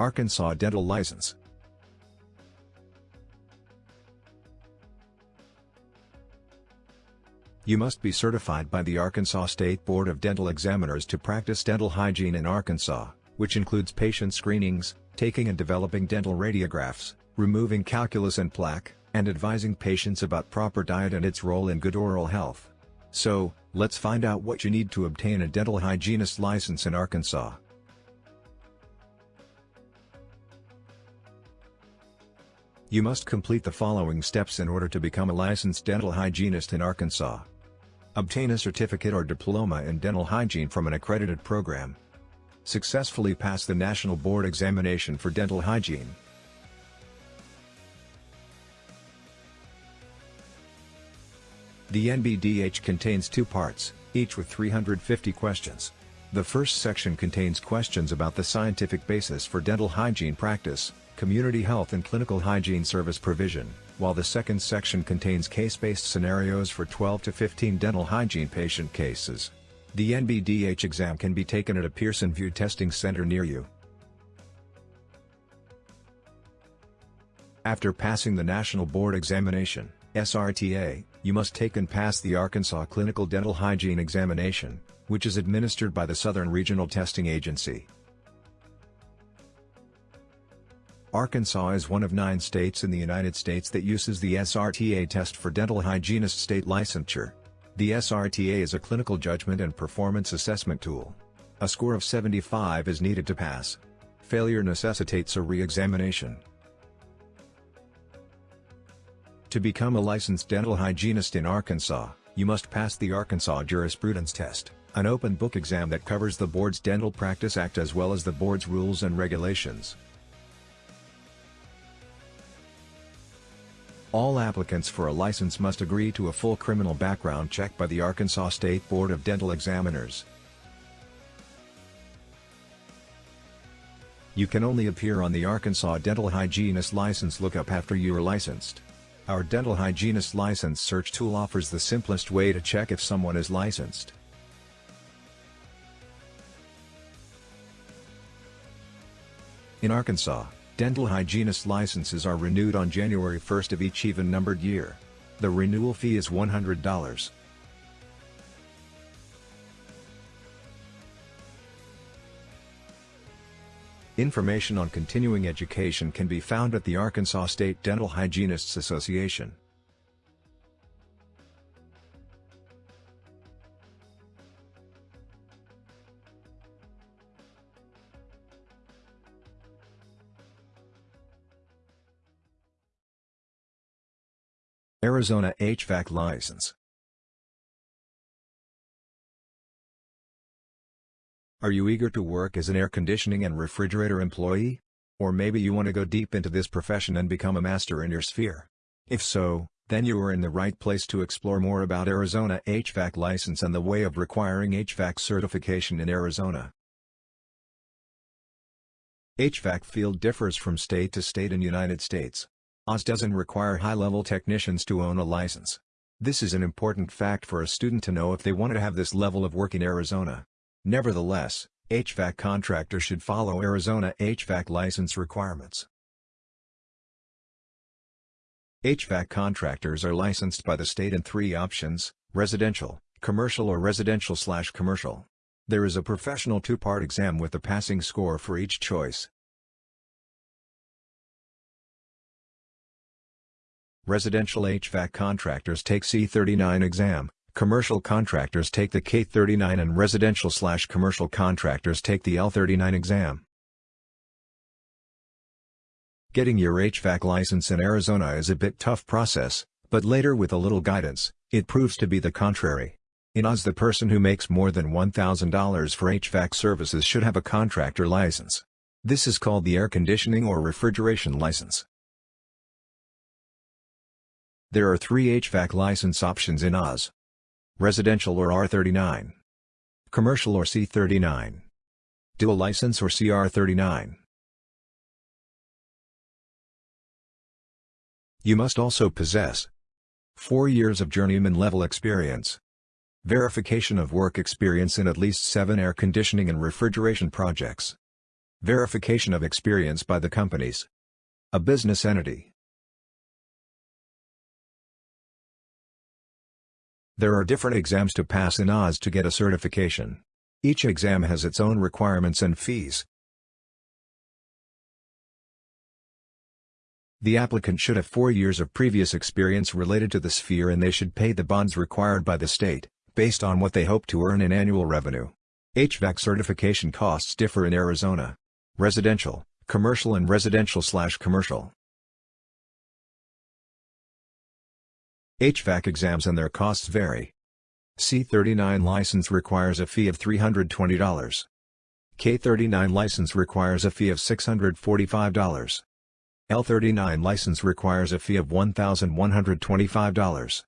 Arkansas Dental License You must be certified by the Arkansas State Board of Dental Examiners to practice dental hygiene in Arkansas, which includes patient screenings, taking and developing dental radiographs, removing calculus and plaque, and advising patients about proper diet and its role in good oral health. So, let's find out what you need to obtain a dental hygienist license in Arkansas. You must complete the following steps in order to become a licensed dental hygienist in Arkansas. Obtain a certificate or diploma in dental hygiene from an accredited program. Successfully pass the National Board Examination for Dental Hygiene. The NBDH contains two parts, each with 350 questions. The first section contains questions about the scientific basis for dental hygiene practice, community health and clinical hygiene service provision, while the second section contains case-based scenarios for 12 to 15 dental hygiene patient cases. The NBDH exam can be taken at a Pearson VUE testing center near you. After passing the National Board Examination, SRTA, you must take and pass the Arkansas Clinical Dental Hygiene Examination, which is administered by the Southern Regional Testing Agency. Arkansas is one of nine states in the United States that uses the SRTA test for dental hygienist state licensure. The SRTA is a clinical judgment and performance assessment tool. A score of 75 is needed to pass. Failure necessitates a re-examination. To become a licensed dental hygienist in Arkansas, you must pass the Arkansas Jurisprudence Test, an open book exam that covers the board's Dental Practice Act as well as the board's rules and regulations. All applicants for a license must agree to a full criminal background check by the Arkansas State Board of Dental Examiners. You can only appear on the Arkansas Dental Hygienist License lookup after you are licensed. Our Dental Hygienist License Search tool offers the simplest way to check if someone is licensed. In Arkansas, dental hygienist licenses are renewed on January 1st of each even-numbered year. The renewal fee is $100. Information on continuing education can be found at the Arkansas State Dental Hygienists Association. Arizona HVAC license Are you eager to work as an air conditioning and refrigerator employee? Or maybe you want to go deep into this profession and become a master in your sphere? If so, then you are in the right place to explore more about Arizona HVAC license and the way of requiring HVAC certification in Arizona. HVAC field differs from state to state in United States. Oz doesn't require high-level technicians to own a license. This is an important fact for a student to know if they want to have this level of work in Arizona. Nevertheless, HVAC contractors should follow Arizona HVAC license requirements. HVAC contractors are licensed by the state in three options, residential, commercial or residential slash commercial. There is a professional two-part exam with a passing score for each choice. Residential HVAC contractors take C39 exam, Commercial contractors take the K39 and residential-slash-commercial contractors take the L39 exam. Getting your HVAC license in Arizona is a bit tough process, but later with a little guidance, it proves to be the contrary. In Oz the person who makes more than $1,000 for HVAC services should have a contractor license. This is called the air conditioning or refrigeration license. There are three HVAC license options in Oz residential or R39, commercial or C39, dual license or CR39. You must also possess 4 years of journeyman level experience, verification of work experience in at least 7 air conditioning and refrigeration projects, Verification of experience by the companies. A business entity. There are different exams to pass in Oz to get a certification. Each exam has its own requirements and fees. The applicant should have four years of previous experience related to the sphere and they should pay the bonds required by the state, based on what they hope to earn in annual revenue. HVAC certification costs differ in Arizona. Residential, commercial and residential slash commercial. HVAC exams and their costs vary. C39 license requires a fee of $320. K39 license requires a fee of $645. L39 license requires a fee of $1,125.